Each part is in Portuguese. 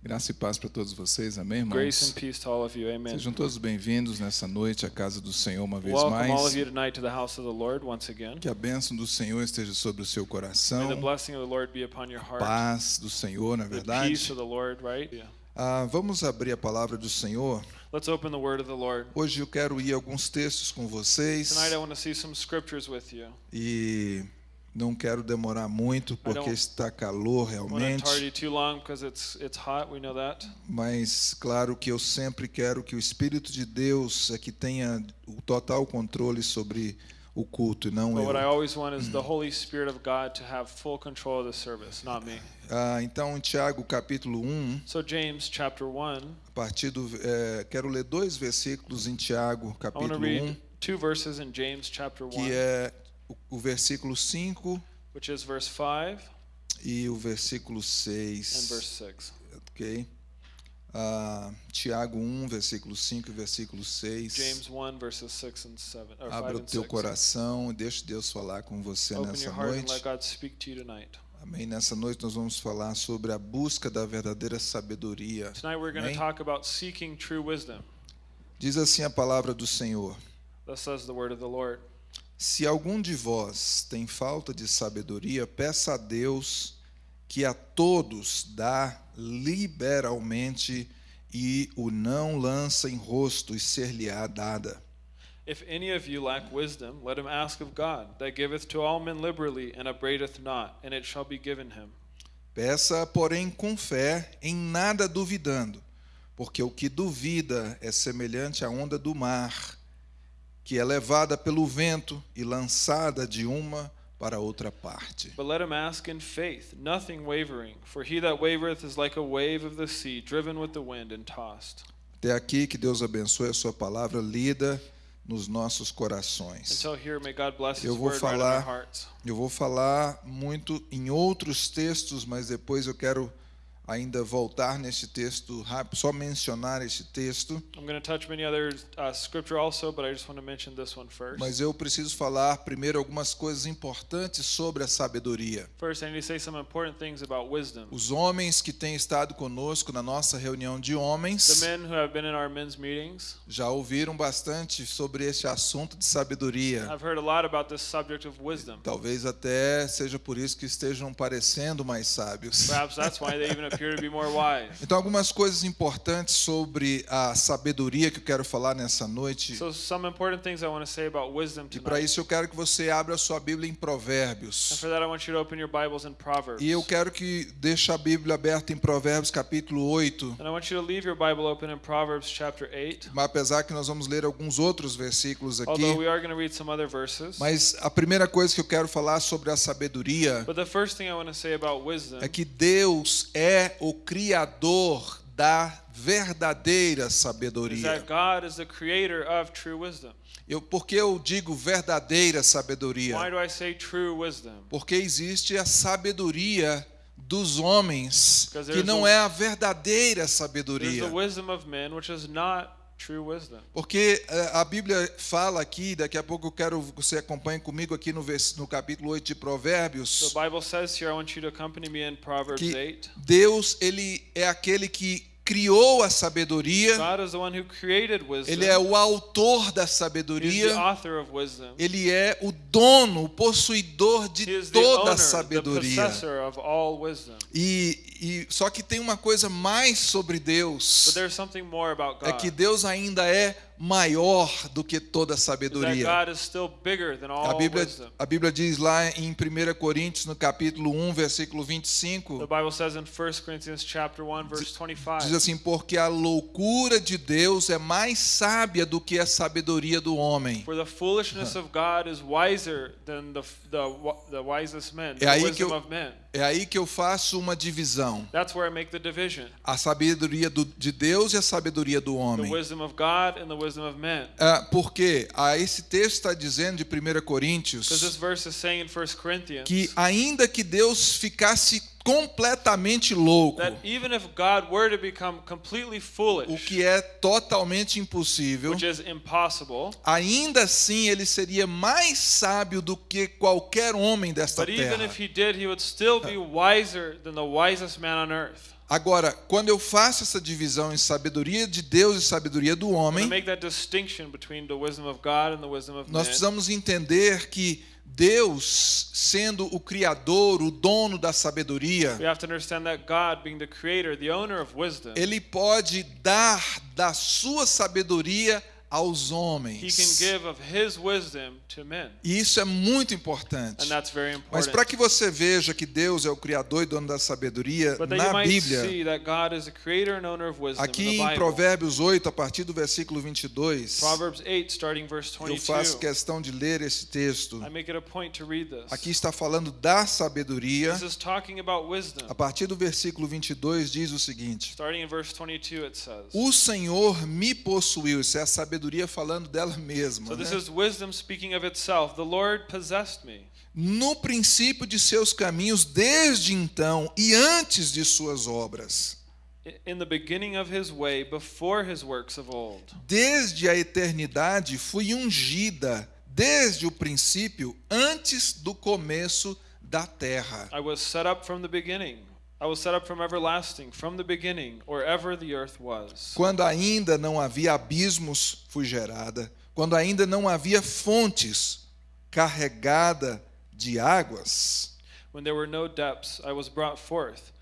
Graça e paz para todos vocês, amém, Grace and irmãos? peace to all of you. Amen. Sejam todos bem-vindos nessa noite à casa do Senhor uma vez Welcome all mais. of you tonight to the house of the Lord once again. Que a bênção do Senhor esteja sobre o seu May the coração, blessing of the Lord be upon your heart. paz do Senhor, na The peace verdade. of the Lord, right? Yeah. Ah, vamos abrir a palavra do Senhor. Let's open the word of the Lord. Hoje eu quero ir alguns textos com vocês Tonight I want to see some scriptures with you. e não quero demorar muito porque está calor realmente, mas claro que eu sempre quero que o Espírito de Deus é que tenha o total controle sobre o culto e não But what I eu. always want is the Holy Spirit of God to have full control of the service, not me. Ah, então, em Tiago capítulo 1, So James chapter 1, a partir do. eh, quero ler dois versículos em Tiago capítulo 1, read two verses in James chapter 1, que é o, o versículo 5 which is verse 5 e o versículo and 6. verse 6. Ok? Ah, Tiago 1, versículo 5 e versículo 6. James 1 verses 6 and 7 or 5 Abra o teu 6. coração e deixe Deus falar com você Open nessa noite. God speak to you tonight. Amém. Nessa noite nós vamos falar sobre a busca da verdadeira sabedoria. Tonight we're going to talk about seeking true wisdom. Diz assim a palavra do Senhor: Thus says the word of the Lord. Se algum de vós tem falta de sabedoria, peça a Deus que a todos dá liberalmente e o não lança em rosto e ser-lhe-á dada. If any of you lack wisdom, let him ask of God, that giveth to all men liberally and upbraideth not, and it shall be given him. Peça, porém, com fé, em nada duvidando, porque o que duvida é semelhante à onda do mar, que é levada pelo vento e lançada de uma para outra parte. But let him ask in faith, nothing wavering, for he that wavereth is like a wave of the sea, driven with the wind and tossed. Até aqui, que Deus abençoe a sua palavra lida nos nossos corações. Until here, may God bless Eu vou right falar- hearts. Eu vou falar muito em outros textos, mas depois eu quero ainda voltar neste texto só mencionar este texto. I'm going to touch many other uh, scripture also, but I just want to mention this one first. Mas eu preciso falar primeiro algumas coisas importantes sobre a sabedoria. First, I need to say some important things about wisdom. Os homens que têm estado conosco na nossa reunião de The homens men who have been in our men's meetings, já ouviram bastante sobre este assunto de sabedoria. I've heard a lot about this subject of wisdom. Talvez até seja por isso que estejam parecendo mais sábios. Perhaps that's why they even Então, algumas coisas importantes sobre a sabedoria que eu quero falar nessa noite. So, some important things I want to say about wisdom E para isso eu quero que você abra a sua Bíblia em And Provérbios. for that, I want you to open your Bibles in Proverbs. E eu quero que deixe a Bíblia aberta em Provérbios capítulo 8. And I want you to leave your Bible open in Proverbs chapter 8. Mas apesar que nós vamos ler alguns outros versículos aqui, Although we are going to read some other verses. mas a primeira coisa que eu quero falar sobre a sabedoria But the first thing I want to say about wisdom é que Deus é o criador da verdadeira sabedoria. Eu, por que eu digo verdadeira sabedoria? Porque existe a sabedoria dos homens, que não é a verdadeira There's sabedoria. the wisdom of men, which is not true wisdom. Porque eh, a Bíblia fala aqui, daqui a pouco eu quero que você acompanhe comigo aqui no, vers- no capítulo 8 de The Provérbios, Bible says here, I want you to accompany me in Proverbs que 8. Deus ele é aquele que criou a sabedoria, God is the one who created wisdom. ele é o autor da sabedoria, author of wisdom. ele é o dono, o possuidor de toda a sabedoria. E, e só que tem uma coisa mais sobre Deus. É que Deus ainda é maior do que toda sabedoria. God is still bigger than A all Bíblia, a Bíblia diz lá em 1 Coríntios, no capítulo 1, versículo The 25, Bible says in 1 Corinthians chapter 1 verse 25. diz assim: Porque a loucura de Deus é mais sábia do que a sabedoria do homem. For the foolishness of God is wiser than the the, the wisest men, É aí que wisdom eu-. É aí que eu faço uma divisão: That's where I make the division. a sabedoria do- de Deus e a sabedoria do homem. wisdom of God and the wisdom of men. Ah, porque ah, esse texto está dizendo de 1 Because this Coríntios verse is saying in 1 Corinthians que, ainda que Deus ficasse completamente louco, that even if God were to become completely o foolish, que é totalmente impossível, which is impossible, ainda assim ele seria mais sábio do que qualquer homem desta but even terra. if he did, he would still be wiser than the wisest man on earth. Agora, quando eu faço essa divisão em sabedoria de Deus e sabedoria do homem, nós precisamos entender que Deus, sendo o criador, o dono da sabedoria, ele pode dar da sua sabedoria aos he can homens. give of his wisdom to men. E isso é muito importante. And that's very Mas important. para que você veja que Deus é o criador e dono da sabedoria, But na Bíblia, see that God is the creator and owner of wisdom aqui em. Provérbios 8, a partir do versículo 22, Proverbs 8, starting verse eu faço 22. questão de ler esse texto. I make it a point to read this. Aqui está falando da sabedoria. This is talking about wisdom. A partir do versículo 22 diz o seguinte: Starting in verse 22, it says. O Senhor me possuiu. Isso é a sabedoria falando dela mesma. So this né? is wisdom speaking of itself. The Lord possessed me. No princípio de seus caminhos, desde então e antes de suas obras. In the beginning of his way, before his works of old. Desde a eternidade fui ungida, desde o princípio, antes do começo da terra. I was set up from the beginning. I was set up from everlasting, from the beginning, or ever the earth was. Quando ainda não havia abismos, fui gerada. Quando ainda não havia fontes, carregada de águas. When there were no depths, I was brought forth.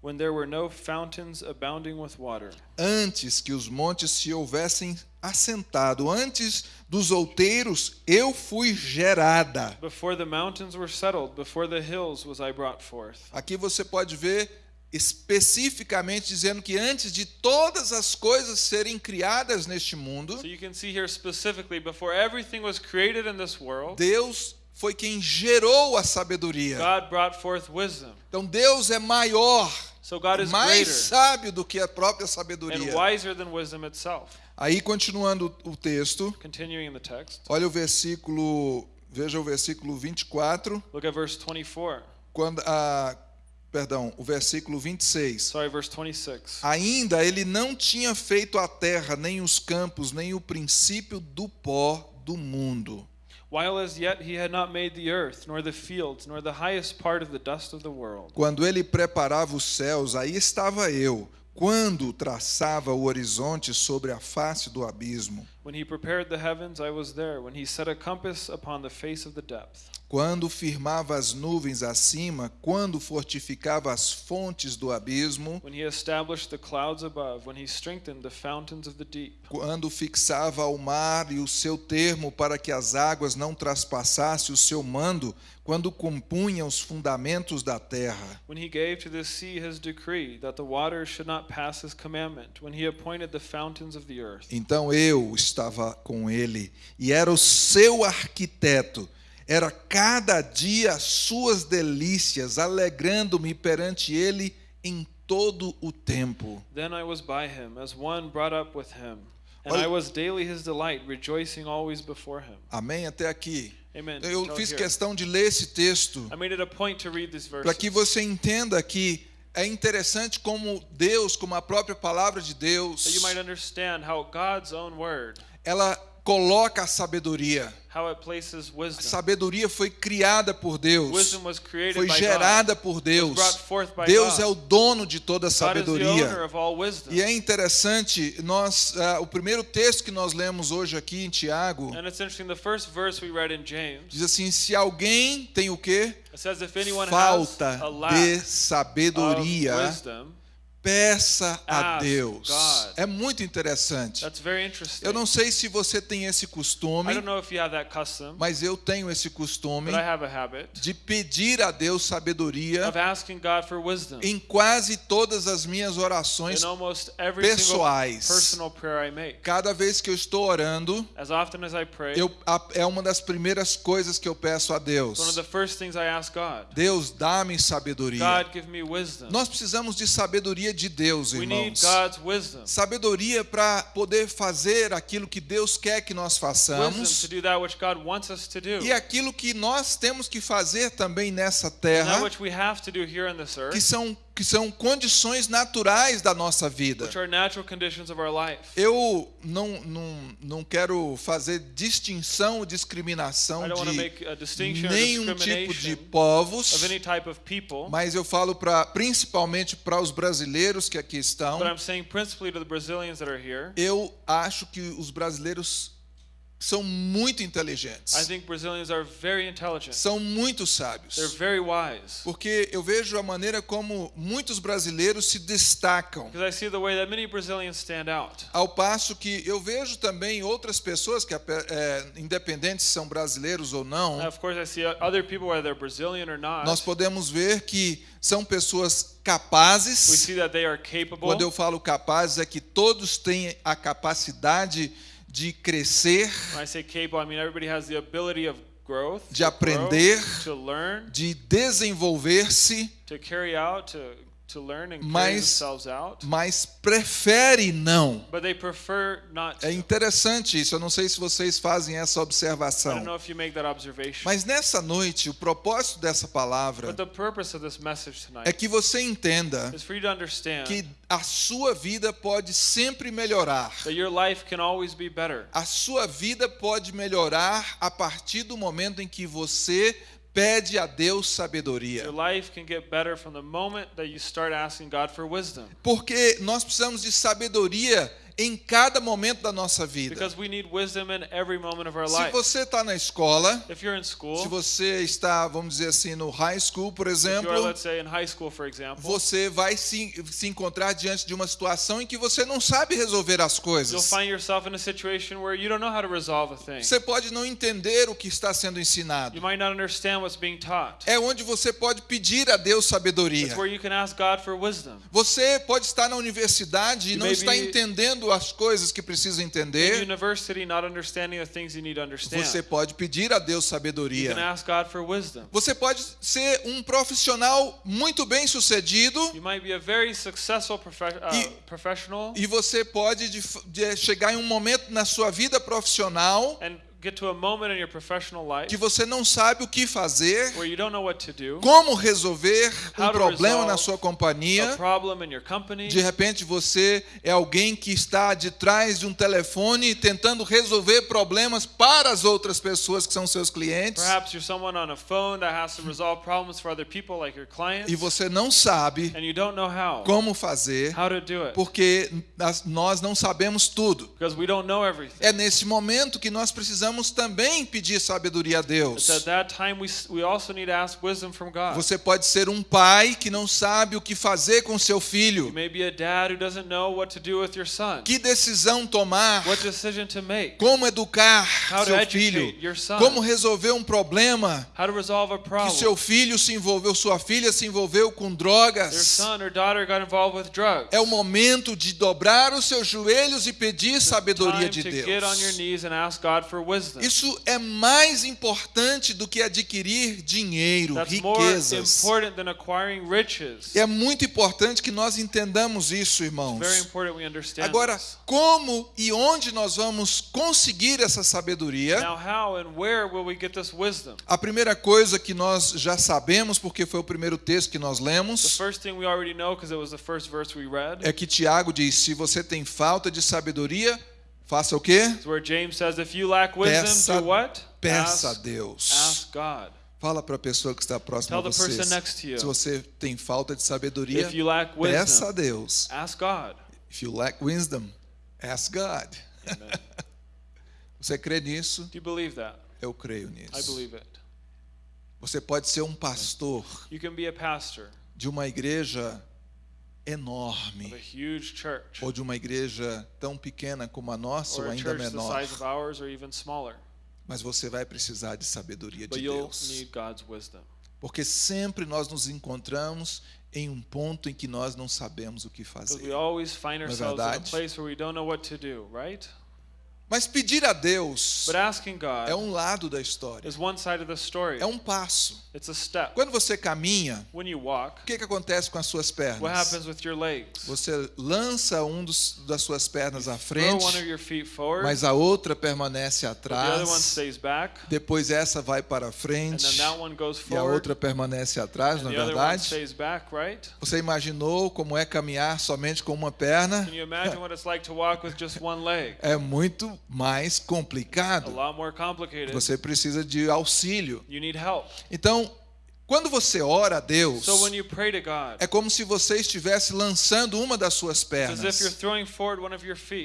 When there were no fountains abounding with water. Antes que os montes se houvessem assentado, antes dos outeiros, eu fui gerada. Before the mountains were settled, before the hills was I brought forth. Aqui você pode ver especificamente dizendo que antes de todas as coisas serem criadas neste mundo, So you can see here specifically, before everything was created in this world, Deus foi quem gerou a sabedoria. God brought forth wisdom. Então Deus é maior, So God is mais sábio do que a própria and sabedoria. wiser than wisdom itself. Aí continuando o texto, Continuing in the text, olha o versículo, veja o versículo 24, look at verse 24. quando a perdão, o versículo 26. Sorry, verse 26. Ainda ele não tinha feito a terra, nem os campos, nem o princípio do pó do mundo. While as yet he had not made the earth, nor the fields, nor the highest part of the dust of the world. Quando ele preparava os céus, aí estava eu. Quando traçava o horizonte sobre a face do abismo. When he prepared the heavens, I was there. When he set a compass upon the face of the depth. Quando firmava as nuvens acima, quando fortificava as fontes do abismo, When he established the clouds above, when he strengthened the fountains of the deep. quando fixava ao mar e o seu termo para que as águas não traspassassem o seu mando, quando compunha os fundamentos da terra. When he gave to the sea his decree that the waters should not pass his commandment. When he appointed the fountains of the earth. Então eu estava com ele e era o seu arquiteto. Era cada dia suas delícias, alegrando-me perante ele em todo o tempo. Then I was by him, as one brought up with him. And Olha- I was daily his delight, rejoicing always before him. Amém? Até aqui. Eu fiz questão de ler esse texto I made it a point to read these para que você entenda que é interessante como Deus, como a própria palavra de Deus, ela coloca a sabedoria. A sabedoria foi criada por Deus. Foi gerada por Deus. Deus é o dono de toda a sabedoria. E é interessante, nós, ah, o primeiro texto que nós lemos hoje aqui em Tiago And it's interesting, the first verse we read in James, diz assim: se alguém tem o quê? Falta de sabedoria, peça a Deus. É muito interessante. Eu não sei se você tem esse costume, mas eu tenho esse costume de pedir a Deus sabedoria em quase todas as minhas orações pessoais. Cada vez que eu estou orando, eu, é uma das primeiras coisas que eu peço a Deus. Deus, dá-me sabedoria. Nós precisamos de sabedoria de Deus, irmãos. Sabedoria para poder fazer aquilo que Deus quer que nós façamos e aquilo que nós temos que fazer também nessa terra, que são que são condições naturais da nossa vida. which are natural conditions of our life. Eu não, não, não quero fazer distinção ou discriminação de nenhum tipo de discrimination povos, people, mas eu falo pra, principalmente para os brasileiros que aqui estão. but I'm saying principally to the Brazilians that are here. Eu acho que os brasileiros são muito I inteligentes, think Brazilians are very intelligent. são muito They're sábios. very wise. Porque eu vejo a maneira como muitos brasileiros se destacam. Because I see the way that many Brazilians stand out. Ao passo que eu vejo também outras pessoas que, é, independentes se são brasileiros ou não, And of course, I see other people, whether they're Brazilian or not. nós podemos ver que são pessoas We capazes. see that they are capable. Quando eu falo capazes, é que todos têm a capacidade de crescer, When I say capable, I mean everybody has the ability of growth, De to grow, aprender. learn, de desenvolver-se, Mas- mas prefere não. É interessante isso, eu não sei se vocês fazem essa observação. Mas nessa noite, o propósito dessa palavra é que você entenda que a sua vida pode sempre melhorar. that your life can always be better. A sua vida pode melhorar a partir do momento em que você pede a Deus sabedoria. Porque nós precisamos de sabedoria em cada momento da nossa vida. Because we need wisdom in every moment of our Se life. você está na escola, school, se você está, vamos dizer assim, no high school, por exemplo, let's say, school, example, você vai se, se encontrar diante de uma situação em que você não sabe resolver as coisas. Você pode não entender o que está sendo ensinado. You might not understand what's being taught. É onde você pode pedir a Deus sabedoria. It's where you can ask God for wisdom. Você pode estar na universidade e You não está be- entendendo as coisas que precisa entender. Você pode pedir a Deus sabedoria. Você pode ser um profissional muito bem sucedido uh, E- e você pode de- de chegar em um momento na sua vida profissional and que você não sabe o que fazer, where you don't know what to do, como resolver um problema na sua companhia. De repente você é alguém que está de trás de um telefone tentando resolver problemas para as outras pessoas que são seus clientes e você não sabe and you don't know how, como fazer porque nós não sabemos tudo. É nesse momento que nós precisamos também pedir sabedoria a Deus. at that time we, s- we also need to ask wisdom from God. Você pode ser um pai que não sabe o que fazer com seu filho. may be a dad who doesn't know what to do with your son, Que decisão tomar? Como educar seu filho? Como resolver um problema que seu filho se envolveu, sua filha se envolveu com drogas? É o momento de dobrar os seus joelhos e pedir sabedoria de Deus. Isso é mais importante do que adquirir dinheiro, That's riquezas. É muito importante que nós entendamos isso, irmãos. Agora, como e onde nós vamos conseguir essa sabedoria? A primeira coisa que nós já sabemos, porque foi o primeiro texto que nós lemos, é que Tiago diz: se você tem falta de sabedoria, faça o quê? Peça-? Peça a Ask, Deus. Fala para a pessoa que está próxima a você. Se você tem falta de sabedoria, peça a Deus. ask God. If you lack wisdom, ask God. Você crê nisso? Do you believe that? Eu creio nisso. Você pode ser um pastor You can be a pastor de uma igreja enorme ou de uma igreja tão pequena como a nossa ou ainda menor, mas você vai precisar de sabedoria de Deus. Porque sempre nós nos encontramos em um ponto em que nós não sabemos o que fazer. find é verdade? Mas pedir a Deus é um lado da história, is one side of the story. é um passo. It's a step. Quando você caminha, When you walk, o que, que acontece com as suas what pernas? happens with your legs? Você lança um dos, das suas pernas à frente, one of your feet forward, mas a outra permanece atrás. stays back, Depois essa vai para and frente then that one goes e a forward, outra permanece atrás, na one verdade. back, right? Você imaginou como é caminhar somente com uma perna? Can you imagine what it's like to walk with just one leg? É muito mais A complicado. lot more complicated. Você precisa de auxílio. You need help. Então, quando você ora a Deus, So when you pray to God, é como se você estivesse lançando uma das suas pernas.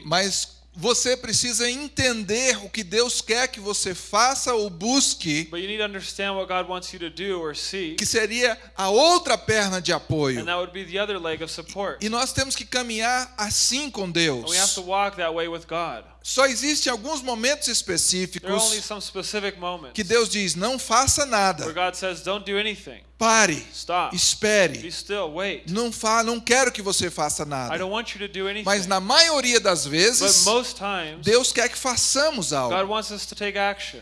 Mas você precisa entender o que Deus quer que você faça ou busque, But you need to understand what God wants you to do or see, que seria a outra perna de apoio. and that would be the other leg of support. E nós temos que caminhar assim com Deus. Só existem alguns momentos There are only específicos some specific moments que Deus diz: não faça nada, God says, "Don't do anything. pare, espere, still. Wait. não fa não quero que você faça nada. don't want you to do anything." Mas na maioria das vezes, Deus quer que façamos algo.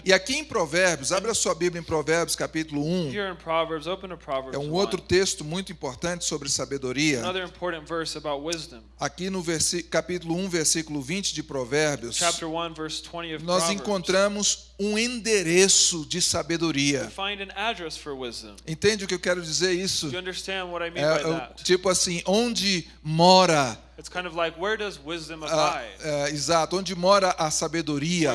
E aqui em Provérbios, abra sua Bíblia em Provérbios, capítulo 1. Here in Proverbs, open to Proverbs É um 1. outro texto muito importante sobre sabedoria. Aqui no capítulo 1, versículo 20 de Provérbios, Chapter 1, verse 20 of nós encontramos um endereço de sabedoria. find an address for wisdom. Entende o que eu quero dizer isso? Do you understand what I mean É, by é tipo assim, onde mora, It's kind of like where does wisdom ah, abide? exato, onde mora a sabedoria.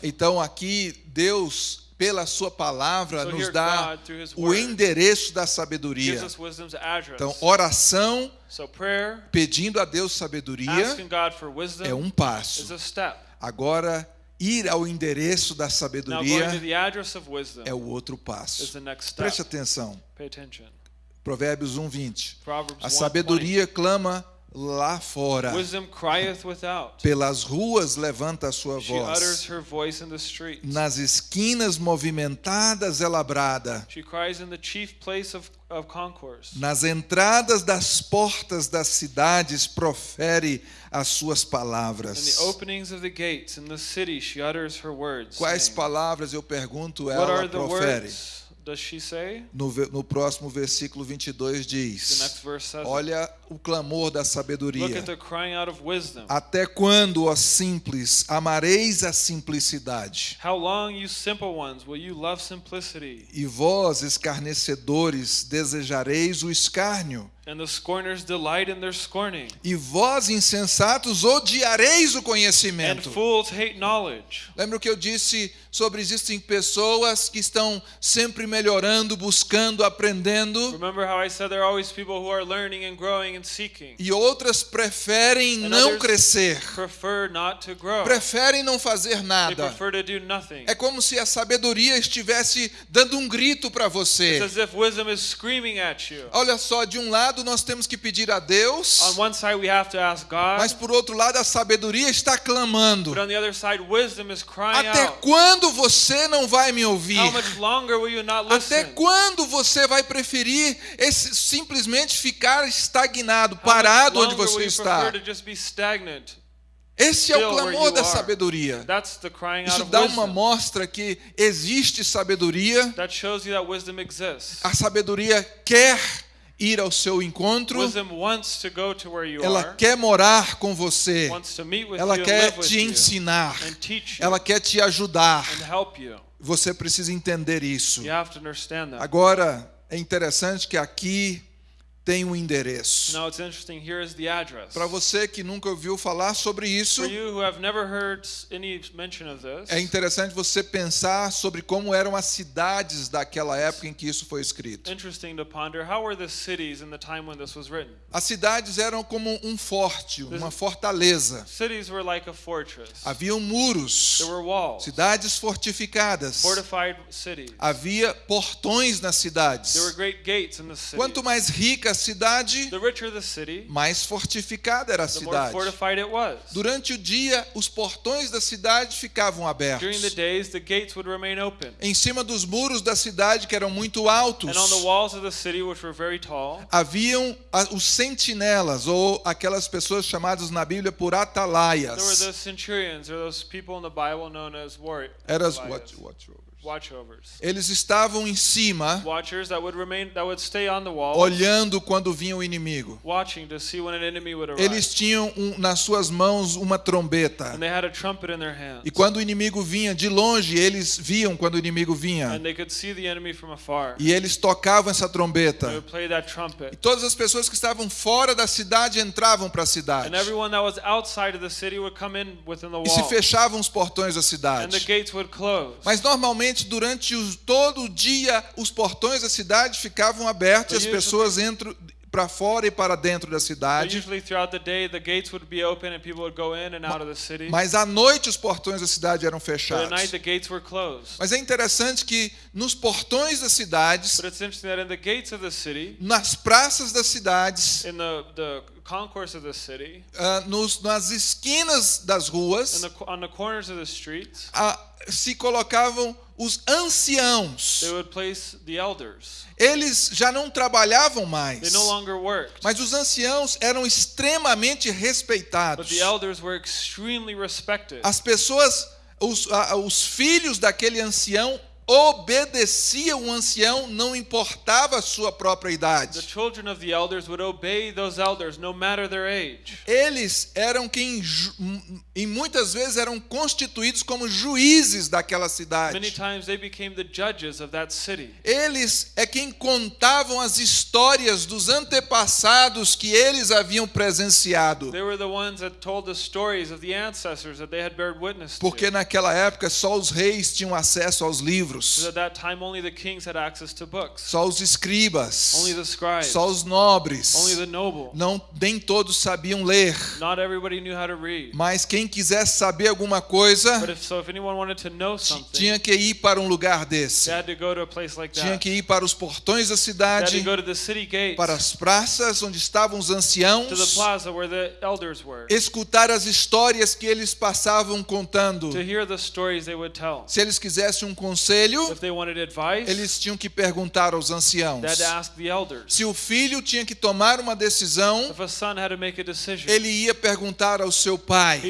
Então aqui Deus, pela sua palavra, So nos dá God, o endereço da sabedoria. Então, oração So prayer, pedindo a Deus sabedoria wisdom é um passo. Agora, ir ao endereço da sabedoria é o outro passo. Preste atenção. Provérbios 1:20. Proverbs A 1:20. sabedoria clama lá fora. Wisdom crieth without. Pelas ruas levanta a sua voz. Nas esquinas movimentadas ela brada. Nas entradas das portas das cidades profere as suas palavras. the openings of the gates in the city, she utters her words. Quais palavras eu pergunto ela profere? Words does she say? No, no próximo versículo 22 The diz. Olha o clamor da Look sabedoria. at the crying out of wisdom. Até quando, ó simples, amareis a simplicidade? How long, you simple ones, will you love simplicity? E vós, escarnecedores, desejareis o escárnio? And the scorners delight in their scorning. E vós, insensatos, odiareis o And conhecimento? fools hate knowledge. Lembra o que eu disse sobre existem pessoas que estão sempre melhorando, buscando, aprendendo, Remember how I said there are always people who are learning and growing and seeking. e outras preferem And não crescer, Prefer not to grow. preferem não fazer They nada. prefer to do nothing. É como se a sabedoria estivesse dando um grito para você. It's as if wisdom is screaming at you. Olha só, de um lado nós temos que pedir a Deus, On one side, we have to ask God, mas por outro lado a sabedoria está clamando. side, Até out. quando você não vai me ouvir? Até quando você vai preferir esse, simplesmente ficar estagnado, How parado onde você está? Esse é o clamor da sabedoria. Isso dá uma mostra que existe sabedoria. A sabedoria quer ir ao seu encontro. Ela quer morar com você. Ela quer te ensinar. Ela quer te ajudar. Você precisa entender isso. Agora, é interessante que aqui tem um endereço. Now it's interesting. Here is the address. Para você que nunca ouviu falar sobre isso, For you who have never heard any mention of this, é interessante você pensar sobre como eram as cidades daquela época em que isso foi escrito. interesting to ponder how were the cities in the time when this was written? As cidades eram como um forte, uma fortaleza. Cities were like a fortress. Haviam muros, There were walls, cidades fortificadas. Havia portões nas cidades. There were great gates in the city. Quanto mais rica a cidade, the richer the city, mais fortificada era a cidade. Durante o dia, os portões da cidade ficavam the abertos. days, the gates would remain open. Em cima dos muros da cidade, que eram muito altos, city, tall, haviam os sentinelas, ou aquelas pessoas chamadas na Bíblia por there were atalaias. those centurions, or those people in the Bible known as war- Eram as atalias, watch- watchovers. watchovers. Eles estavam em cima, olhando quando vinha o inimigo. Eles tinham um- nas suas mãos uma trombeta. And they had a trumpet in their hands. E quando o inimigo vinha de longe, eles viam quando o inimigo vinha. And they could see the enemy from afar. E eles tocavam essa They trombeta. E trumpet. todas as pessoas que estavam fora da cidade entravam para a cidade. And everyone that was outside of the city would come in within the E se fechavam os portões da cidade. Mas normalmente durante os- todo o dia os portões da cidade ficavam abertos e as pessoas entram para fora e para dentro da cidade. Mas à noite os portões da cidade eram fechados. Mas é interessante que nos portões das cidades, But it's interesting that in the gates of the city, nas praças das cidades, ah, nos, nas esquinas das ruas, the, on the corners of the streets, ah, se colocavam os anciãos. Eles já não trabalhavam mais, no longer worked. mas os anciãos eram extremamente respeitados. the elders were extremely respected. As pessoas, os, os filhos daquele ancião obedeciam o ancião, não importava a sua própria The idade. children of the elders would obey those elders no matter their age. Eles eram quem, e muitas vezes eram constituídos como juízes daquela Many cidade. times they became the judges of that city. Eles é quem contavam as histórias dos antepassados que eles haviam presenciado. They were the ones that told the stories of the ancestors that they had bared witness Porque naquela época só os reis tinham acesso aos Because livros, at that time only the kings had access to books. só os escribas, Only the scribes. só os nobres. Não, nem todos sabiam ler, Not everybody knew how to read. mas quem quisesse saber alguma coisa But if so, if anyone wanted to know ti- something, tinha que ir para um lugar desse. they had to go to a place like Tinha that. que ir para os portões da They had cidade, to go to the city gates, para as praças onde estavam os anciãos, escutar as histórias que eles passavam contando. Se eles quisessem um conselho, If they wanted advice, eles tinham que perguntar aos anciãos. Se o filho tinha que tomar uma decisão, If a son had to make a decision, ele ia perguntar ao seu pai.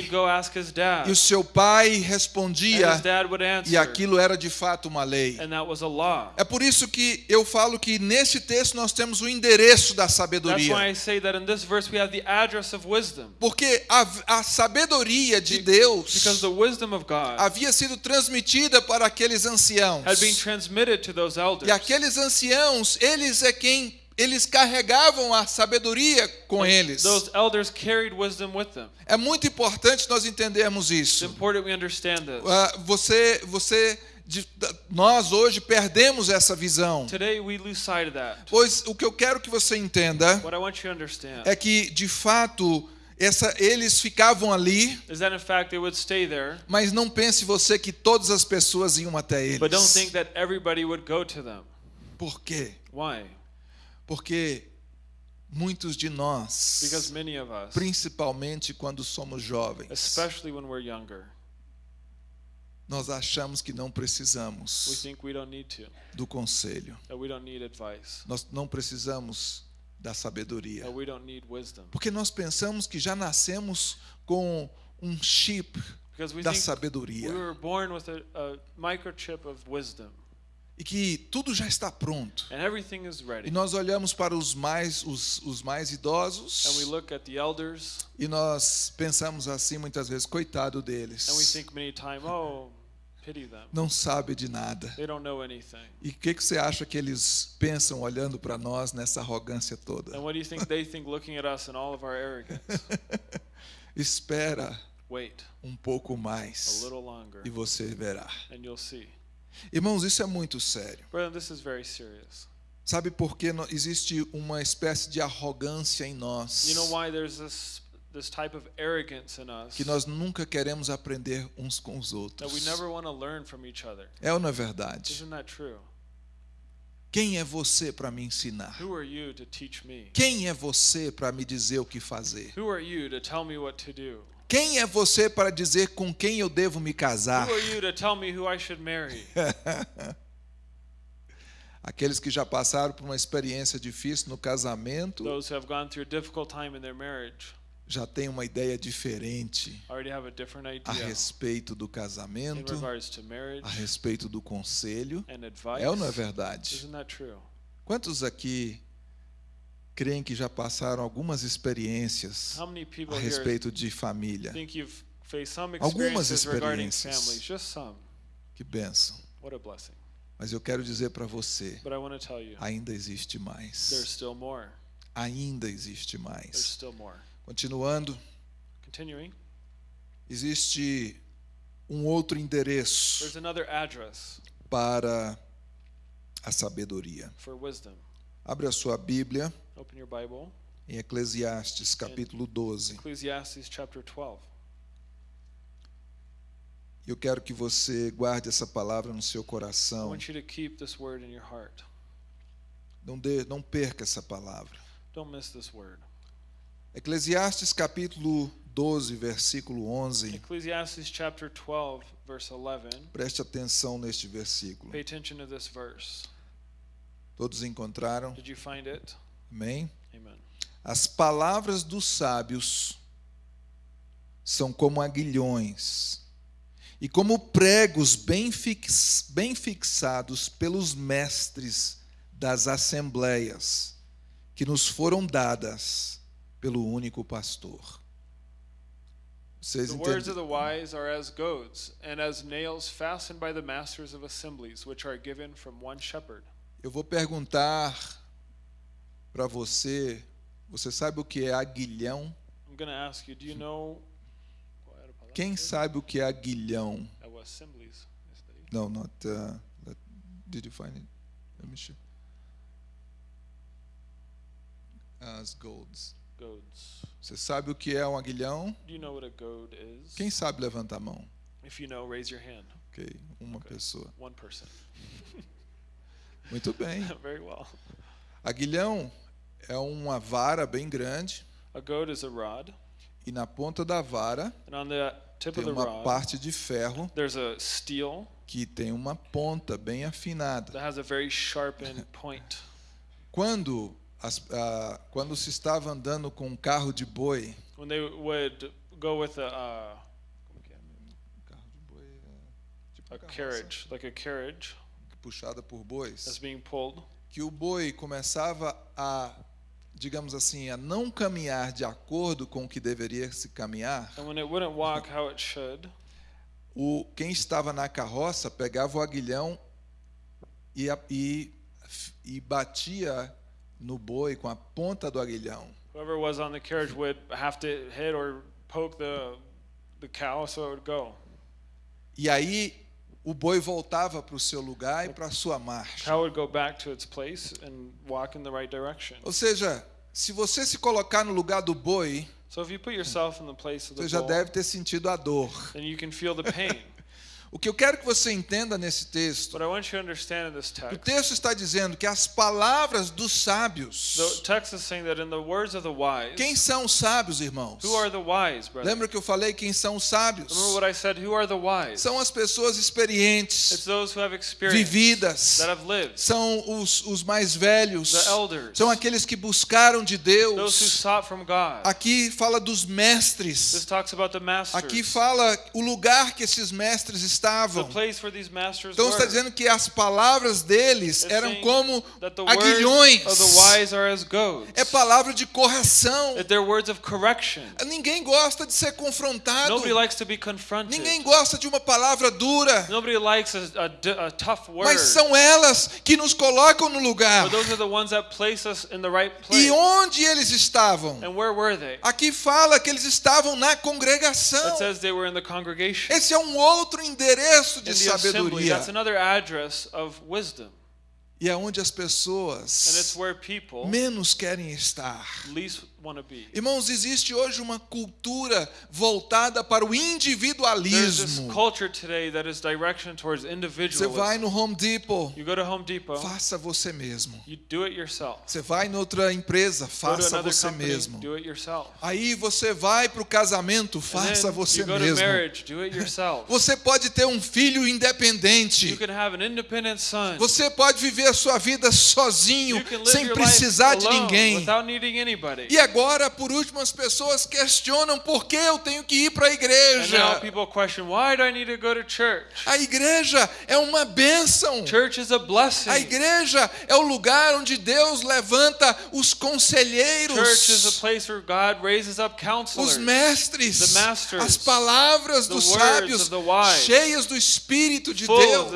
E o seu pai respondia, his dad would e aquilo era de fato uma lei. And that was a law. É por isso que eu falo que nesse texto nós temos o endereço da That's sabedoria. why I say that in this verse we have the address of wisdom. Porque a, a sabedoria de Deus havia sido transmitida para aqueles anciãos. Had been transmitted to those elders. E aqueles anciãos, eles é quem eles carregavam a sabedoria com eles. Those elders carried wisdom with them. É muito importante nós entendermos It's isso. important we understand this. Ah, você, você, de- nós hoje perdemos essa visão. Today we lose sight of that. Pois o que eu quero que você entenda What I want you to understand é que, de fato, essa, eles ficavam ali, there, mas não pense você que todas as pessoas iam até eles. but don't think that everybody would go to them. Por quê? Why? Porque muitos de nós, Because many of us, principalmente quando somos jovens, especially when we're younger, nós achamos que não precisamos do conselho. Nós não precisamos da sabedoria. Porque nós pensamos que já nascemos com um chip da sabedoria e que tudo já está pronto. E nós olhamos para os mais os, os mais idosos e nós pensamos assim muitas vezes, coitado and we deles. think many times, oh. Não sabe de nada. They don't know anything. E o que, que você acha que eles pensam olhando para nós nessa arrogância toda? Espera um pouco mais e você verá. Irmãos, isso é muito sério. Sabe por que existe uma espécie de arrogância em nós? You know why there's this this type of arrogance in us Que nós nunca queremos aprender uns com os that we outros. never want to learn from each other? É ou não é verdade? Isn't that true? Quem é você para me ensinar? Who are you to teach me? Quem é você para me dizer o que fazer? Who are you to tell me what to do? Quem é você para dizer com quem eu devo me casar? Who are you to tell me who I should marry? Aqueles que já passaram por uma experiência difícil no casamento Those who have gone through a difficult time in their marriage já têm uma ideia diferente a respeito do casamento, a respeito do conselho. É ou não é verdade? Quantos aqui creem que já passaram algumas experiências a respeito de família? Algumas experiências. Que bênção. Mas eu quero dizer para você, ainda existe there's mais. still more. Ainda existe mais. Continuando, Continuing, existe um outro endereço there's another address para a sabedoria. for wisdom. Abre a sua Bíblia Open your Bible, em Eclesiastes, capítulo 12. Ecclesiastes chapter 12. Eu quero que você guarde essa palavra no seu coração. Não, dê, não perca essa palavra. Don't miss this word. Eclesiastes, capítulo 12, versículo 11. Ecclesiastes chapter 12, verse 11. Preste atenção neste versículo. Pay attention to this verse. Todos encontraram? Did you find it? Amém? Amen. As palavras dos sábios são como aguilhões e como pregos bem, fix, bem fixados pelos mestres das assembleias que nos foram dadas pelo único pastor. Vocês The words of entendem? the wise are as goads, and as nails fastened by the masters of assemblies, which are given from one shepherd. Eu vou perguntar para você, você sabe o que é aguilhão? I'm going to ask you, do you know Quem sabe o que é aguilhão? That? No, not. Uh, did you find it? Let me show. As golds. Goads. Você sabe o que é um aguilhão? Do you know what a goad is? Quem sabe levanta a mão? If you know, raise your hand. Ok, uma Ok. pessoa. One person. Muito bem. Very well. Aguilhão é uma vara bem grande A goad is a rod, e na ponta da vara and on the tip tem of the uma rod, parte de ferro there's a steel que tem uma ponta bem afinada. that has a very sharpened point. Quando as- ah, quando se estava andando com um carro de boi, When they would go with a, uh, carro de boi é tipo a carriage, like a carriage puxada por bois. that's being pulled, que o boi começava a, digamos assim, a não caminhar de acordo com o que deveria se caminhar, and when it wouldn't walk how it should, o quem estava na carroça pegava o aguilhão e, e, e batia no boi com a ponta do aguilhão. whoever was on the carriage would have to hit or poke the the cow so it would go. E aí o boi voltava para o seu lugar e para a sua marcha. Cow would go back to its place and walk in the right direction. Ou seja, se você se colocar no lugar do boi, So if you put yourself in the place of the você já deve ter sentido a dor. then you can feel the pain. O que eu quero que você entenda nesse texto this O text, texto está dizendo que as palavras dos sábios. text wise, Quem são os sábios, irmãos? wise? Lembra que eu falei quem são os sábios? Said? São as pessoas experientes, vividas. lived, São os, os mais velhos. elders, São aqueles que buscaram de Deus. Aqui fala dos mestres. Aqui fala o lugar que esses mestres the estavam. Então está dizendo que as palavras deles eram como aguilhões. É palavra de correção. Ninguém gosta de ser confrontado. Ninguém gosta de uma palavra dura. Mas são elas que nos colocam no lugar. E onde eles estavam? Aqui fala que eles estavam na congregação. Esse é um outro endereço de the assembly. sabedoria. E é onde as And it's pessoas where people menos querem estar. least. Irmãos, existe hoje uma cultura voltada para o individualismo. Você vai no Home Depot, You go to Home Depot, faça você mesmo. you do it yourself. Você vai em outra empresa, faça você company, mesmo. Aí você vai para o casamento, faça você mesmo. marriage, do it yourself. Você pode ter um filho You independente. can have an independent son. Você pode viver a sua vida sozinho, sem precisar de ninguém. without needing anybody. E agora, por último, as pessoas questionam por que eu tenho que ir para a igreja. question? A igreja é uma bênção. A igreja é o lugar onde Deus levanta os conselheiros, os mestres, as palavras dos sábios, cheias do Espírito de Deus.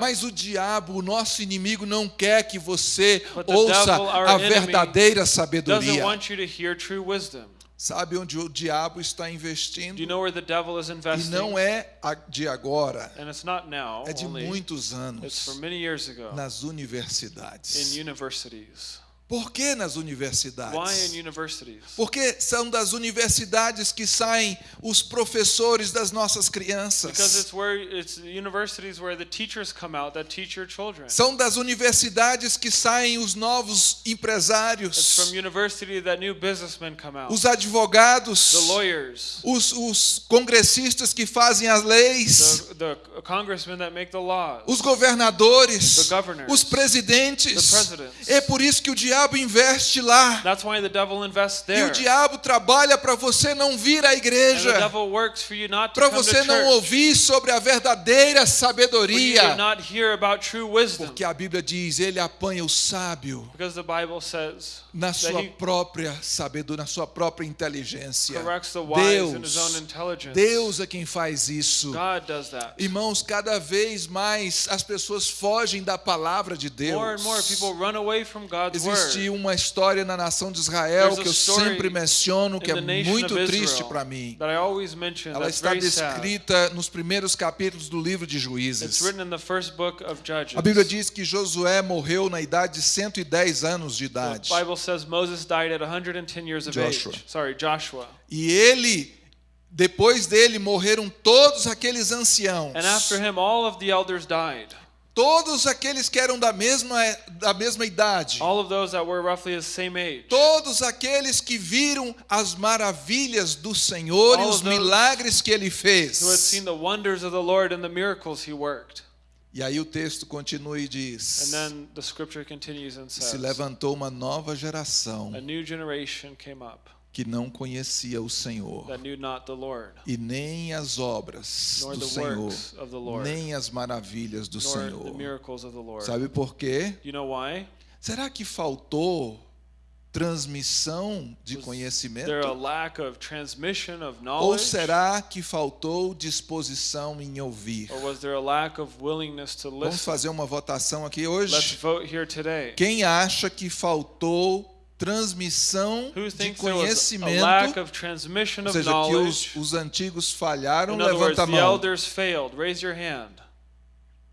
Mas o diabo, o nosso inimigo, não quer que você ouça a verdadeira sabedoria. Want you to hear true wisdom. Sabe onde o diabo está Do you investindo? know where the devil is E investing? não é de agora, And it's not now é de muitos It's anos from many years ago nas universidades. Por que nas universidades? Porque são das universidades que saem os professores das nossas crianças. it's where it's universities where the teachers come out that teach your children. São das universidades que saem os novos empresários, os advogados, os, os congressistas que fazem as leis, the, the os governadores, os presidentes. É por isso que o diabo investe lá. That's why the devil invests E there. o diabo trabalha para você não vir à igreja, para você não ouvir sobre a verdadeira sabedoria. not hear about true wisdom. Porque a Bíblia diz, ele apanha o sábio Because the Bible says na sua própria sabedoria, na sua própria inteligência. Deus. Deus é quem faz isso. Irmãos, cada vez mais as pessoas fogem da palavra de Deus. More and more people run away from God's Existe word. uma história na nação de Israel que eu sempre menciono, que é muito triste para mim. Ela está descrita nos primeiros capítulos do livro de Juízes. A Bíblia diz que Josué morreu na idade de 110 anos de The idade. Bible says Moses died at 110 years of Joshua. age. Sorry, Joshua. E ele, depois dele, morreram todos aqueles anciãos. And after him, all of the elders died. Todos aqueles que eram da mesma, da mesma idade. All of those that were roughly the same age. Todos aqueles que viram as maravilhas do Senhor e os milagres que ele fez. Who had seen the wonders of the Lord and the miracles he worked. E aí o texto continua e diz: then the scripture continues and Se says, levantou uma nova geração A new generation came up que não conhecia o Senhor, e nem as obras do Senhor, nem as maravilhas do Senhor. Sabe por quê? Será que faltou transmissão de conhecimento? Ou será que faltou disposição em ouvir? Vamos fazer uma votação aqui hoje. Quem acha que faltou transmissão de conhecimento? Ou of seja, que os, knowledge? os antigos falharam, In other words, levanta a mão. failed. Raise your hand.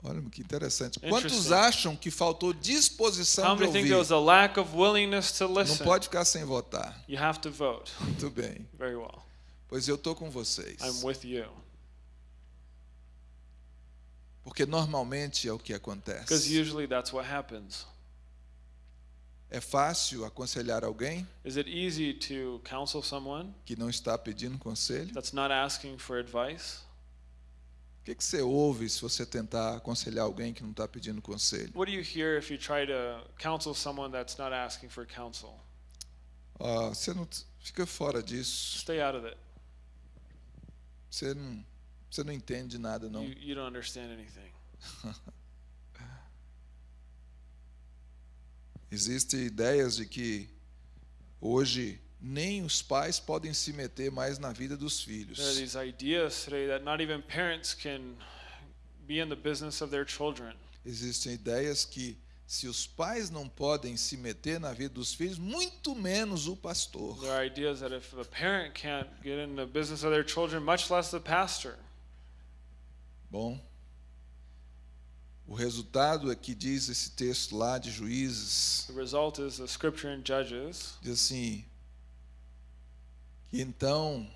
Olha que interessante. Quantos acham que faltou disposição think ouvir? there was a lack of willingness to Não pode ficar sem votar. You have to vote. Muito bem. Very well. Pois eu estou com vocês. I'm with you. Porque normalmente é o que acontece. usually that's what happens. É fácil aconselhar alguém Is it easy to counsel someone que não está pedindo conselho? that's not asking for advice? O que, que você ouve se você tentar aconselhar alguém que não está pedindo conselho? What do you hear if you try to counsel someone that's not asking for counsel? Ah, você não fica fora disso. Stay out of it. Você não, você não entende nada não. You, you don't understand anything. Existem ideias de que hoje nem os pais podem se meter mais na vida dos filhos. There are these ideas today that not even parents can be in the business of their children. Existem ideias que se os pais não podem se meter na vida dos filhos, muito menos o pastor. There are ideas that if a parent can't get in the business of their children, much less the pastor. Bom, o resultado é que diz esse texto lá de Juízes, The result is the scripture in Judges diz assim: que então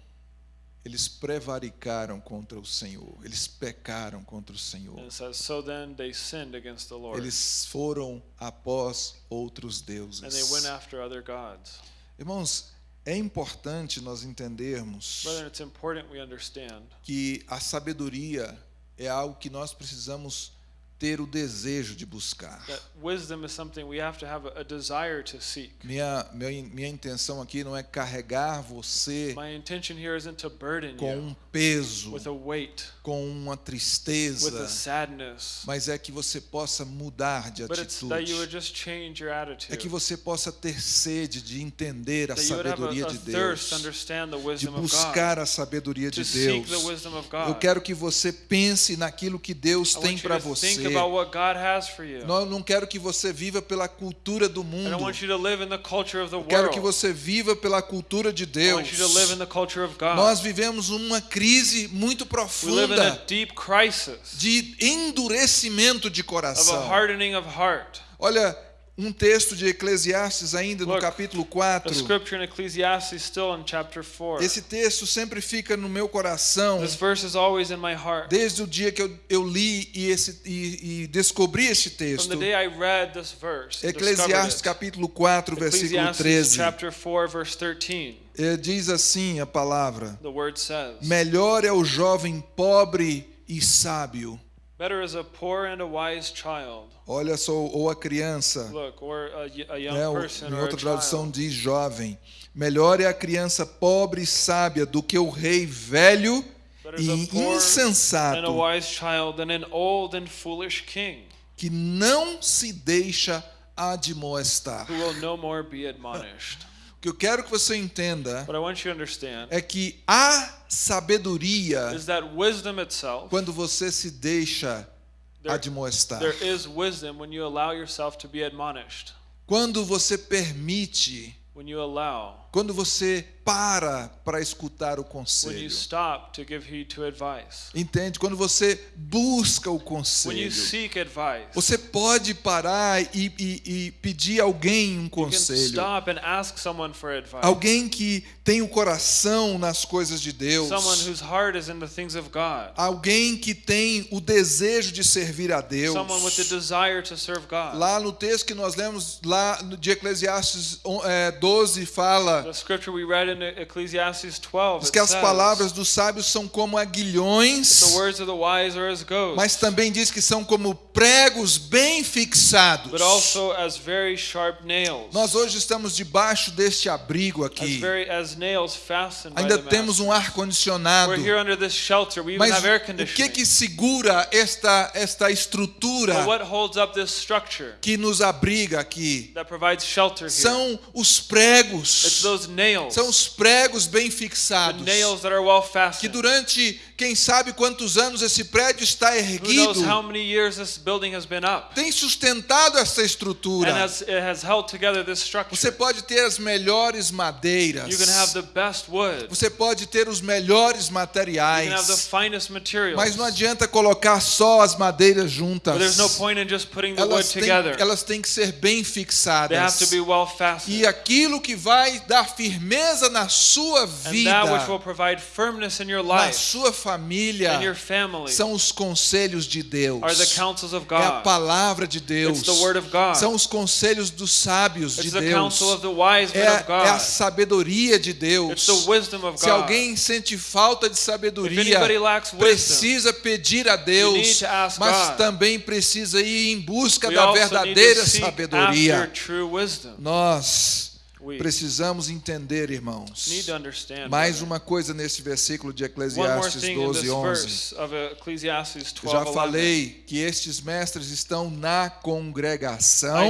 eles prevaricaram contra o Senhor, eles pecaram contra o Senhor. Says, So then they sinned against the Lord. Eles foram após outros And they deuses. went after other gods. Irmãos, é importante nós entendermos Brethren, it's important we understand que a sabedoria é algo que nós precisamos ter o desejo de buscar. that wisdom is something we have to have a, a desire to seek. Minha, minha, minha intenção aqui não é carregar você My intention here isn't to burden com you um peso, with a weight, com uma tristeza, mas é que você possa mudar de but it's that you would atitude. just change your É attitude. que você possa ter sede de entender a sabedoria de Deus, de buscar a sabedoria de Deus. Eu quero que você pense naquilo que Deus tem para você. Think about what God has for you. Não, não quero que você viva pela cultura do mundo. don't want you to live in the culture of the Eu quero que você viva pela cultura de I Deus. want you to live in the culture of God. Nós vivemos uma crise muito profunda deep crisis de endurecimento de coração. hardening of heart. Olha, um texto de Eclesiastes ainda no Look, capítulo A 4. scripture in Ecclesiastes still in chapter 4. Esse texto sempre fica no meu coração This verse is always in my heart. desde o dia que eu, eu li e, esse, e, e descobri este texto. verse, Eclesiastes capítulo 4, versículo Ecclesiastes 13. chapter 4 verse 13. Eh, Diz assim a palavra: says, Melhor é o jovem pobre e sábio. "Better is a poor and a wise child." Olha só, ou a criança. Look, or a, a young né, person em or a outra tradução diz jovem. Melhor é a criança pobre e sábia do que o rei velho Better e insensato que não se deixa admoestar. who will no more be admonished. O que eu quero que você entenda é que há sabedoria is that wisdom itself, quando você se deixa there, admoestar. there is wisdom when you allow yourself to be admonished. Quando você permite, When you allow, quando você para para escutar o when you conselho. stop to give heed to advice, Entende? Quando você busca o when you conselho. seek advice, Você pode parar e, e- e pedir a alguém um you can conselho. stop and ask someone for advice. Alguém que tem o coração nas coisas de Deus. Someone whose heart is in the things of God. Alguém que tem o desejo de servir a Deus. Someone with the desire to serve God. Lá no texto que nós lemos, lá de Eclesiastes on- é, 12, fala The scripture we read in 12 diz que as palavras dos sábios são como aguilhões, mas também diz que são como pregos bem fixados. Nós hoje estamos debaixo deste abrigo aqui. Ainda temos um master. ar condicionado. We're here under this shelter. We even Mas o que que segura esta esta estrutura que nos abriga aqui? São os pregos. São os pregos bem fixados. nails that are well Que durante quem sabe quantos anos esse prédio está erguido, tem sustentado essa and estrutura. has, it has held together this structure. Você pode ter as melhores madeiras. you can have the best wood. Você pode ter os melhores You can have the materiais. Mas não adianta colocar só as madeiras juntas. but there's no point in just putting the wood Elas têm, elas têm que ser bem fixadas. well. E aquilo que vai dar firmeza na sua vida, na sua família, são os conselhos de Deus. É a palavra de Deus. São os conselhos dos sábios de Deus. É, é a sabedoria de Deus. Se alguém sente falta de sabedoria, precisa pedir a Deus, mas também precisa ir em busca da verdadeira sabedoria. Nós precisamos entender, irmãos. need to understand. Mais uma coisa nesse versículo de Eclesiastes thing in 12, this 11. verse of Ecclesiastes Eu já 12, 11. falei que estes mestres estão na congregação,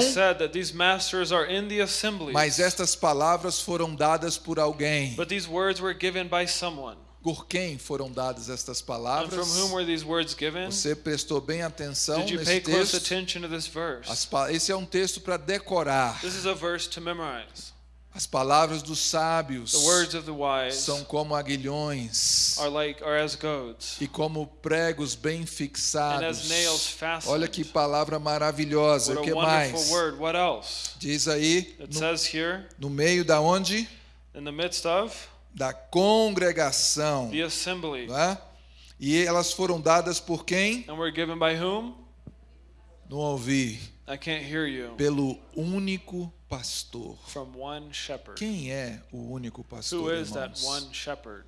mas estas palavras foram dadas por alguém. but these words were given by someone. Por quem foram dadas estas palavras? from whom were these words given? Você prestou bem atenção Did you nesse texto? attention to this verse? As pa- esse é um texto para decorar. This is a verse to memorize. As palavras dos sábios The words of the wise são como aguilhões are like are e como pregos bem fixados. Olha que palavra maravilhosa. What O que mais? Diz aí, It no, says here, no meio da onde? in the midst of, da congregação. the assembly. não é? E elas foram dadas por quem? And we're given by whom? Não ouvi. I can't hear you. Pelo único pastor. From one shepherd. Quem é o único pastor? Who is that irmãos? one shepherd?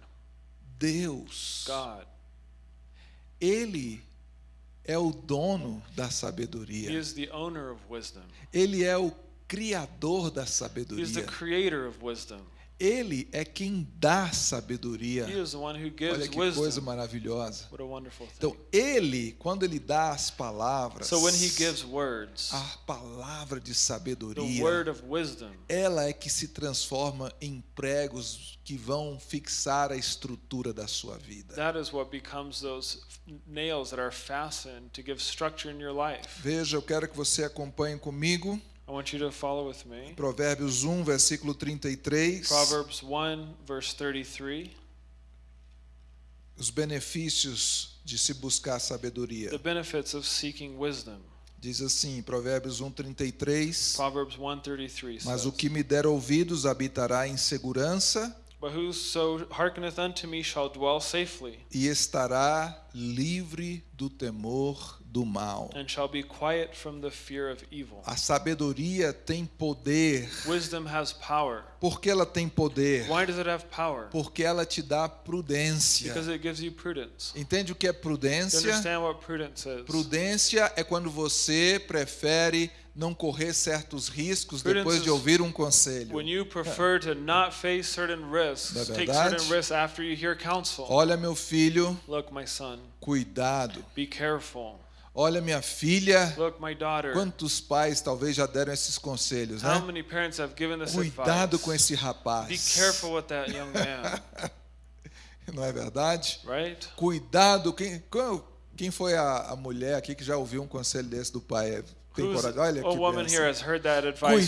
Deus. God. Ele é o dono da He sabedoria. is the owner of wisdom. Ele é o criador da He is the sabedoria. Ele é quem dá sabedoria. Olha que coisa maravilhosa. Então, ele, quando ele dá as palavras, So when he gives words, a palavra de sabedoria, wisdom, ela é que se transforma em pregos que vão fixar a estrutura da sua vida. that is what becomes those nails that are fastened to give structure in your life. Veja, eu quero que você acompanhe comigo I want you to follow with me. Provérbios 1, versículo 33. Proverbs 1, verse 33. Os benefícios de se buscar sabedoria. The benefits of seeking wisdom. Diz assim, Provérbios 1, 33. Proverbs 1:33 Mas o que me der ouvidos habitará em segurança But whoso hearkeneth unto me shall dwell safely, e estará livre do temor do mal. and shall be quiet from the fear of evil. A sabedoria tem poder. Wisdom has power. Por que ela tem poder? Why does it have power? Porque ela te dá prudência. Because it gives you prudence. Entende o que é prudência? understand what prudence is? Prudência é quando você prefere não correr certos riscos depois de ouvir um conselho. When you prefer to not face certain risks, é take certain risks after you hear counsel. Olha, meu filho, Look, my son, cuidado. be careful. Olha, minha filha, Look, my daughter. quantos pais talvez já deram esses conselhos, How né? many parents have given this Cuidado advice? com esse Be rapaz. careful with that young man, Não é verdade? right? Cuidado. Quem, quem foi a, a mulher aqui que já ouviu um conselho desse do pai? Tem coragem? Olha que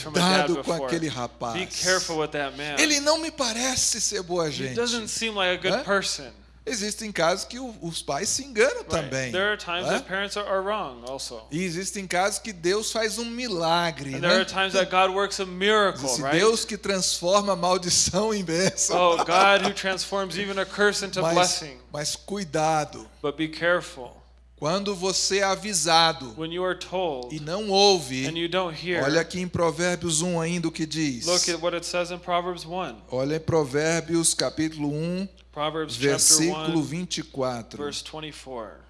Cuidado com aquele Be rapaz. careful with that man. Ele não me parece ser boa He gente. doesn't seem like a good person. Existem casos que o- os pais se enganam Right? também. There are times né? that parents are, are wrong also. E existem casos que Deus faz um milagre. And there are Né? times that God works a miracle, Esse right? Deus que transforma a maldição em bênção. Oh, God who transforms even a curse into mas, blessing. mas cuidado. But be careful. Quando você é avisado When you are told e não ouve, and you don't hear, olha aqui em Provérbios 1 ainda o que diz. look at what it says in Proverbs 1. Olha em Provérbios capítulo 1, Proverbs versículo 1, 24. verse 24.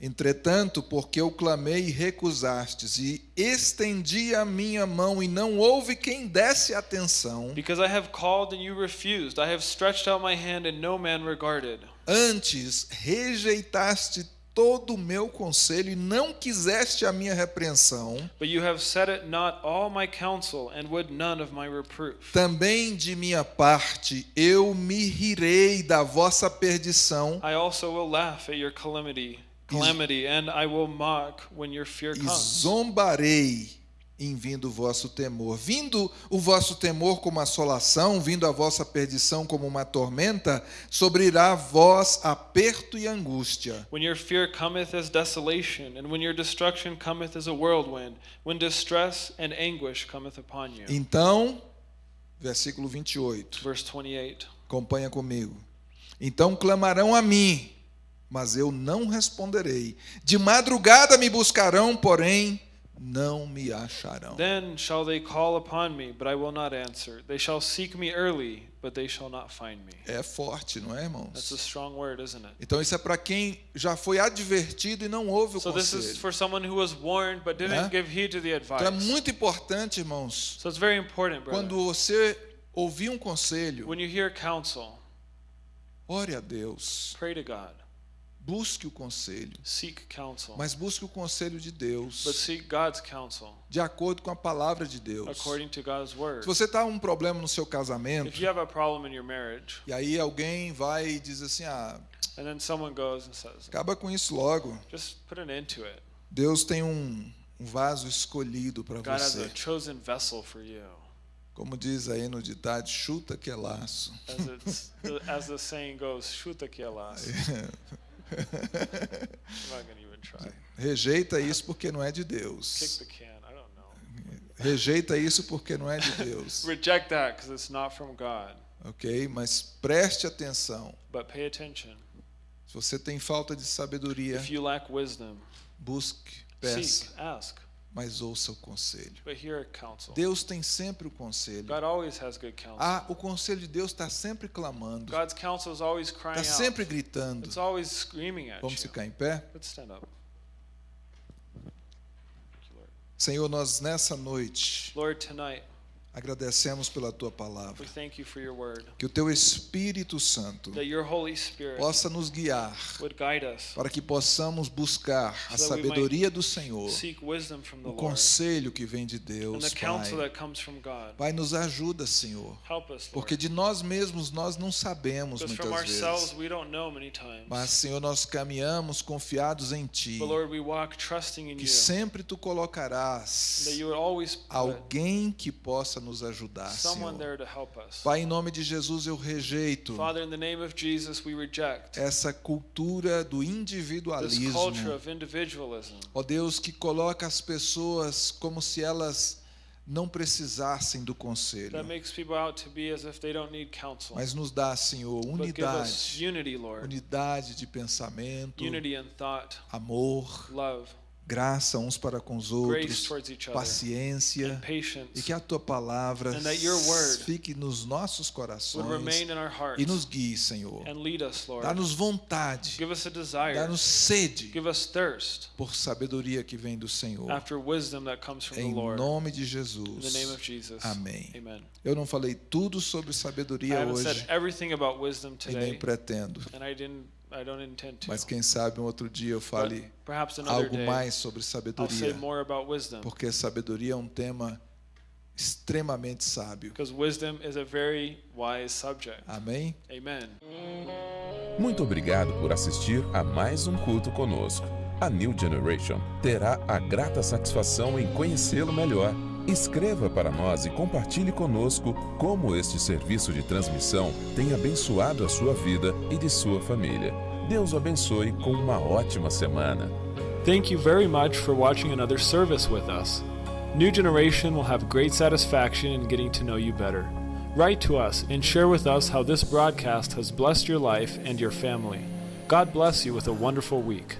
Entretanto, porque eu clamei e recusastes, e estendi a minha mão e não houve quem desse atenção, Because I have called and you refused, I have stretched out my hand and no man regarded. antes rejeitaste todo o meu conselho e não quiseste a minha repreensão, But you have set at naught all my counsel and would none of my reproof. também de minha parte eu me rirei da vossa perdição I also will laugh at your calamity, calamity, and I will mock when your fear e comes. zombarei em vindo o vosso temor. Vindo o vosso temor como assolação, vindo a vossa perdição como uma tormenta, sobrirá a vós aperto e angústia. When your fear cometh as desolation, and when your destruction cometh as a whirlwind, when distress and anguish cometh upon you. Então, versículo 28, Verse 28. acompanha comigo. Então clamarão a mim, mas eu não responderei. De madrugada me buscarão, porém não me acharão. Then shall they call upon me, but I will not answer. They shall seek me early, but they shall not find me. É forte, não é, That's a irmãos? strong word, isn't it? Então isso é para quem já foi advertido e não ouve o So this is conselho. for someone who was warned but didn't Né? give heed to the Então é advice. muito importante, irmãos, So it's very important, quando brother. você ouvir um conselho, When you hear counsel, ore a Deus, pray to God. Busque o conselho, Seek counsel. mas busque o conselho de But Deus, seek God's counsel de acordo com a palavra de Deus. according to God's word. Se você está um problema no seu casamento, If you have a problem in your marriage, e aí alguém vai e diz assim, ah, and then someone goes and says, acaba com isso logo. just put an end to it. Deus tem um, um vaso escolhido para você. a chosen vessel for you. Como diz aí no ditado, chuta que é laço. As, as the saying goes, chuta que é laço. Rejeita isso porque não é de Deus. Rejeita isso porque não é de Deus. Reject that because it's not from God. ok? Mas preste atenção. But pay attention. Se você tem falta de sabedoria, If you lack wisdom, busque, peça, seek, ask, mas ouça o conselho. Deus tem sempre o conselho. Ah, o conselho de Deus está sempre clamando, está sempre gritando. Vamos ficar em pé? Senhor, nós nessa noite Lord, tonight agradecemos pela tua palavra. we thank you for your word. Que o teu Espírito Santo possa nos guiar para que possamos buscar a sabedoria do Senhor, o conselho que vem de Deus, Pai. Pai, nos ajuda, Senhor, porque de nós mesmos nós não sabemos muitas vezes. Mas, Senhor, nós caminhamos confiados em Ti, que you. sempre Tu colocarás alguém que possa nos ajudar, someone Senhor. Pai, em nome de Jesus eu rejeito Father, Jesus, essa cultura do individualismo. Ó Deus, que coloca as pessoas como se elas não precisassem do conselho. Mas nos dá, Senhor, unidade, unity, unidade de pensamento, thought, amor, love, graça uns para com os outros, paciência, e que a tua palavra fique nos nossos corações e nos guie, Senhor. Dá-nos vontade, dá-nos sede por sabedoria que vem do Senhor. Em nome de Jesus. Amém. Eu não falei tudo sobre sabedoria hoje e nem pretendo. And I didn't. I don't intend to. Mas quem sabe um outro dia eu But fale perhaps another algo day mais sobre I'll say sabedoria, more about wisdom porque sabedoria é um tema extremamente sábio. because wisdom is a very wise subject. Amém? Amen. Muito obrigado por assistir a mais um culto conosco. A New Generation terá a grata satisfação em conhecê-lo melhor. Escreva para nós e compartilhe conosco como este serviço de transmissão tem abençoado a sua vida e de sua família. Deus o abençoe com uma ótima semana. Thank you very much for watching another service with us. New Generation will have great satisfaction in getting to know you better. Write to us and share with us how this broadcast has blessed your life and your family. God bless you with a wonderful week.